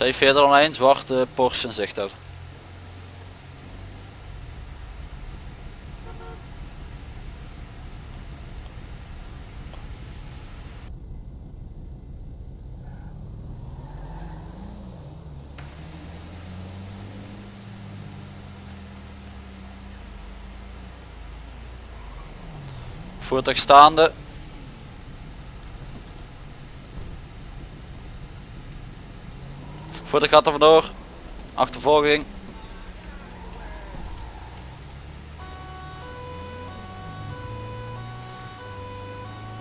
C401, zwarte Porsche in zicht over. Voertuig staande. Voertuig gaat er vandoor. Achtervolging.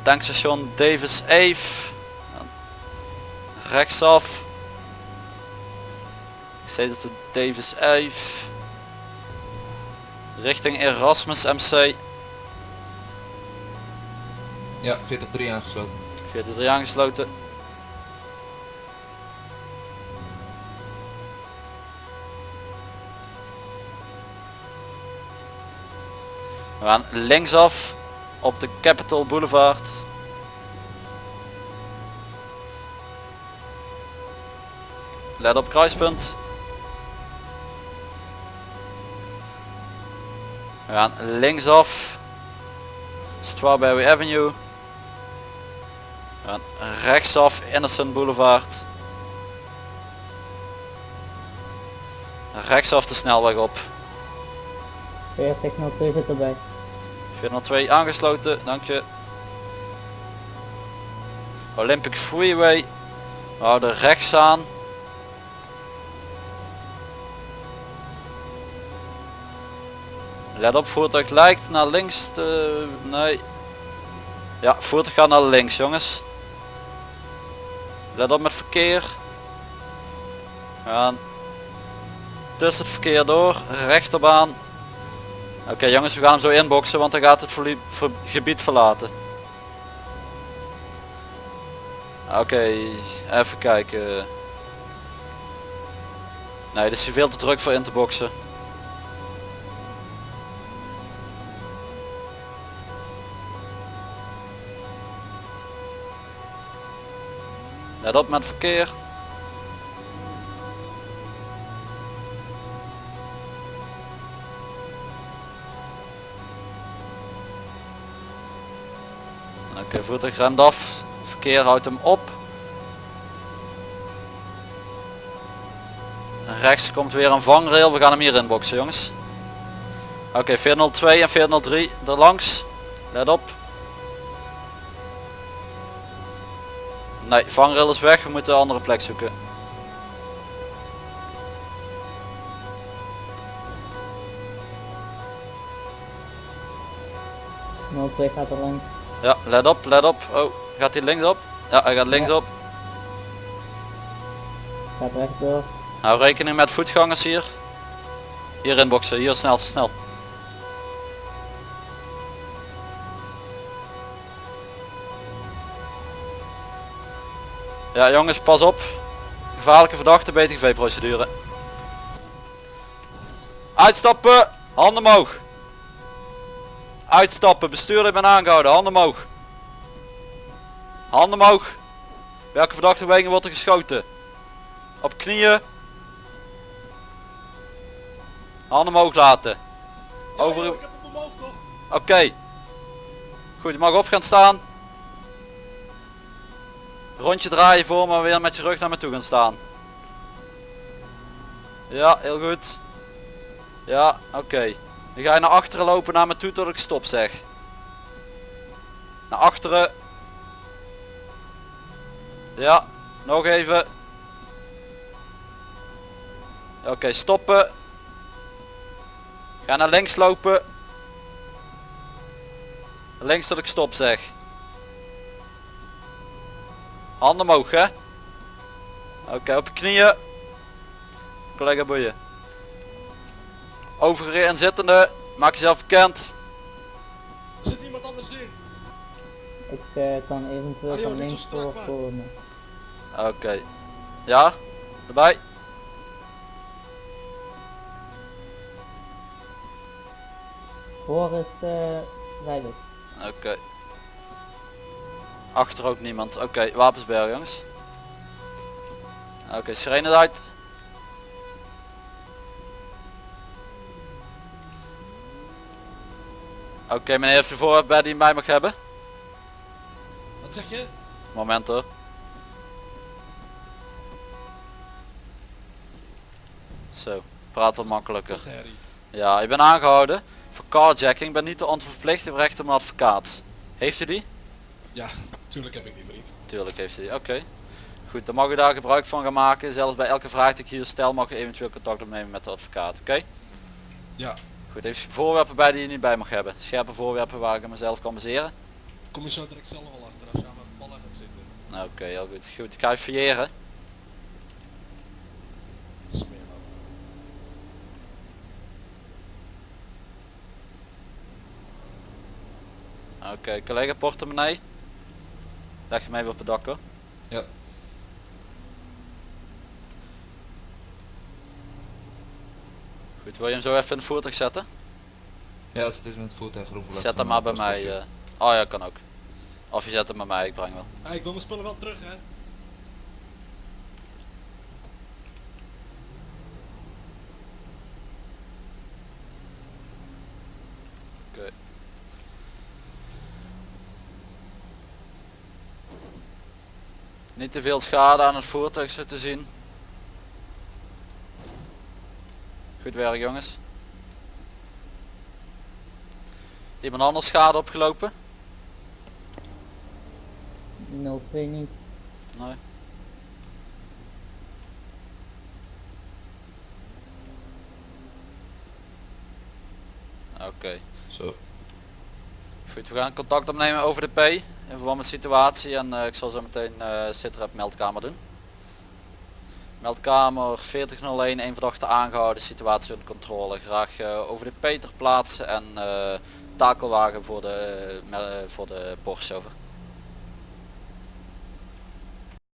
Tankstation Davis Ave. Rechtsaf. Ik zit op de Davis Ave. Richting Erasmus MC. Ja, 43 aangesloten. 43 aangesloten. We gaan linksaf op de Capitol Boulevard. Let op kruispunt. We gaan linksaf. Strawberry Avenue. We gaan rechtsaf Innocent Boulevard. Rechtsaf de snelweg op. 4002 zit erbij. 402 aangesloten, dank je. Olympic Freeway. We houden rechts aan. Let op, voertuig lijkt naar links te... Nee. Ja, voertuig gaat naar links jongens. Let op met verkeer. Gaan tussen het verkeer door, rechterbaan. Oké jongens, we gaan hem zo inboxen, want dan gaat het gebied verlaten. Oké, even kijken. Nee, dit is veel te druk voor in te boxen. Let op met verkeer. Oké, voertuig remt af. Verkeer houdt hem op. Rechts komt weer een vangrail. We gaan hem hier inboxen jongens. Oké, 402 en 403 er langs. Let op. Nee, vangrail is weg. We moeten een andere plek zoeken. Ja. 02 gaat er langs. Ja, let op, let op. Oh, gaat hij linksop? Ja, hij gaat linksop. Gaat rechtdoor. Nou, rekening met voetgangers hier. Hier inboxen, hier snel, snel. Ja jongens, pas op. Gevaarlijke verdachte, BTGV procedure. Uitstappen, handen omhoog. Uitstappen, bestuurder ben aangehouden, handen omhoog. Handen omhoog. Welke verdachte wegen wordt er geschoten? Op knieën. Handen omhoog laten. Over. Oké. Goed, je mag op gaan staan. Rondje draaien voor maar weer met je rug naar me toe gaan staan. Ja, heel goed. Ja, oké. Dan ga je naar achteren lopen naar me toe tot ik stop zeg. Naar achteren. Ja, nog even. Oké, stoppen. Ga naar links lopen. Links tot ik stop zeg. Handen omhoog hè. Oké, op je knieën. Collega boeien. Overige en zittende. Maak jezelf bekend. Zit niemand anders in? Ik eh, kan eventueel Ah, joh, van links strak, voor man. komen. Oké. Ja? Erbij? Voor is eh veilig. Oké. Achter ook niemand. Oké, wapensberg jongens. Oké, sirene uit. Oké, meneer heeft u voorwerp bij die mij mag hebben? Wat zeg je? Moment hoor. Zo, praat wat makkelijker. Ja, ik ben aangehouden voor carjacking. Ik ben niet de onverplicht, ik heb recht op een advocaat. Heeft u die? Ja, tuurlijk heb ik die vriend. Tuurlijk heeft u die, oké. Goed, dan mag u daar gebruik van gaan maken. Zelfs bij elke vraag die ik hier stel mag u eventueel contact opnemen met de advocaat, oké? Ja. Goed, heeft u voorwerpen bij die je niet bij mag hebben? Scherpe voorwerpen waar ik mezelf kan baseren? Kom je zo direct zelf wel achter als je aan mijn ballen gaat zitten. Nou, Oké, heel goed. Goed, ik ga je fouilleren. Smeerman. Oké, collega portemonnee. Leg je mij even op het dak hoor. Ja. Goed, wil je hem zo even in het voertuig zetten? Ja, als het is met het voertuig roepen. Zet hem maar bij mij. eh. Oh ja, kan ook. Of je zet hem bij mij, ik breng wel. Ah, ik wil mijn spullen wel terug hè. Oké. Niet te veel schade aan het voertuig zo te zien. Goed werk jongens. Heeft Iemand anders schade opgelopen? 02 niet. Nee. Oké. Zo. Goed, we gaan contact opnemen over de P in verband met de situatie en eh, ik zal zo meteen uh, sitrep meldkamer doen. Meldkamer 4001, een verdachte aangehouden, situatie onder controle. Graag eh, over de P ter plaatse en eh, takelwagen voor de, me- voor de Porsche over.